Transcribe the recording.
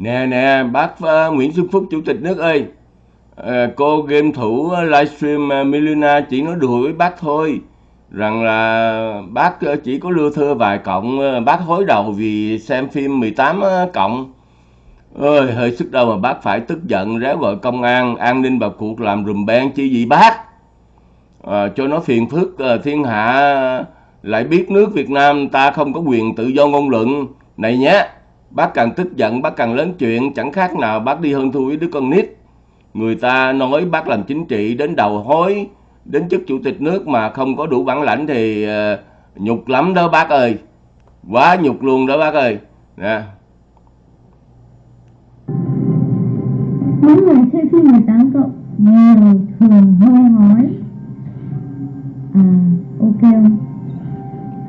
Nè nè, bác uh, Nguyễn Xuân Phúc Chủ tịch nước ơi. uh, cô game thủ ờ, livestream uh, Milena chỉ nói đùa với bác thôi. Rằng là bác chỉ có lưa thưa vài cộng, bác hối đầu vì xem phim 18 cộng. Ơi, hơi sức đâu mà bác phải tức giận réo gọi công an, an ninh vào cuộc làm rùm beng chi gì bác. Ờ, cho nó phiền phức ờ, thiên hạ lại biết nước Việt Nam ta không có quyền tự do ngôn luận. Này nhé, bác càng tức giận bác càng lớn chuyện, chẳng khác nào bác đi hơn thua với đứa con nít. Người ta nói bác làm chính trị đến đầu hối, đến chức chủ tịch nước mà không có đủ bản lãnh thì uh, nhục lắm đó bác ơi. Quá nhục luôn đó bác ơi. Nè. Những người chơi phim 18 cộng nhiều thường hay nói À ok không?